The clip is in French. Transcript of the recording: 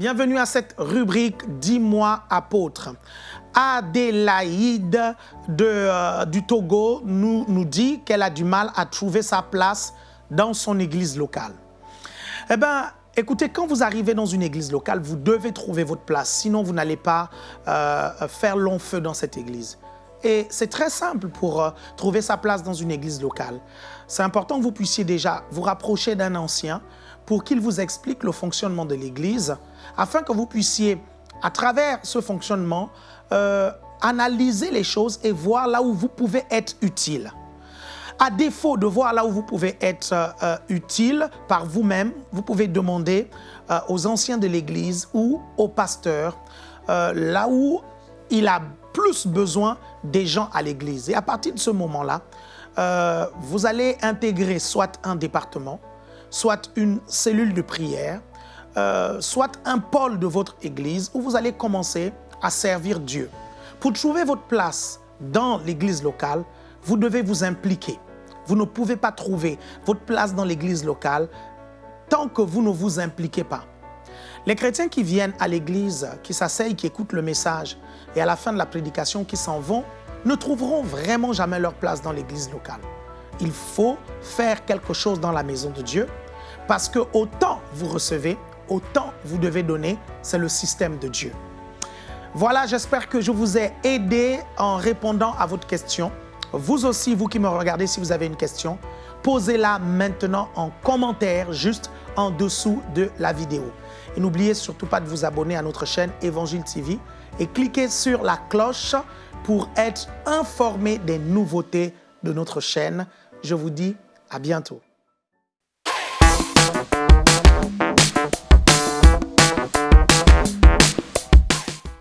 Bienvenue à cette rubrique Dis-moi apôtre. Adélaïde de, euh, du Togo nous, nous dit qu'elle a du mal à trouver sa place dans son église locale. Eh bien, écoutez, quand vous arrivez dans une église locale, vous devez trouver votre place, sinon vous n'allez pas euh, faire long feu dans cette église. Et c'est très simple pour euh, trouver sa place dans une église locale. C'est important que vous puissiez déjà vous rapprocher d'un ancien pour qu'il vous explique le fonctionnement de l'église, afin que vous puissiez, à travers ce fonctionnement, euh, analyser les choses et voir là où vous pouvez être utile. À défaut de voir là où vous pouvez être euh, utile par vous-même, vous pouvez demander aux anciens de l'Église ou au pasteur euh, là où il a plus besoin des gens à l'Église. Et à partir de ce moment-là, euh, vous allez intégrer soit un département, soit une cellule de prière, euh, soit un pôle de votre Église où vous allez commencer à servir Dieu. Pour trouver votre place dans l'Église locale, vous devez vous impliquer. Vous ne pouvez pas trouver votre place dans l'église locale tant que vous ne vous impliquez pas. Les chrétiens qui viennent à l'église, qui s'asseyent, qui écoutent le message et à la fin de la prédication qui s'en vont, ne trouveront vraiment jamais leur place dans l'église locale. Il faut faire quelque chose dans la maison de Dieu parce que autant vous recevez, autant vous devez donner, c'est le système de Dieu. Voilà, j'espère que je vous ai aidé en répondant à votre question. Vous aussi, vous qui me regardez, si vous avez une question, posez-la maintenant en commentaire juste en dessous de la vidéo. Et n'oubliez surtout pas de vous abonner à notre chaîne Évangile TV et cliquez sur la cloche pour être informé des nouveautés de notre chaîne. Je vous dis à bientôt.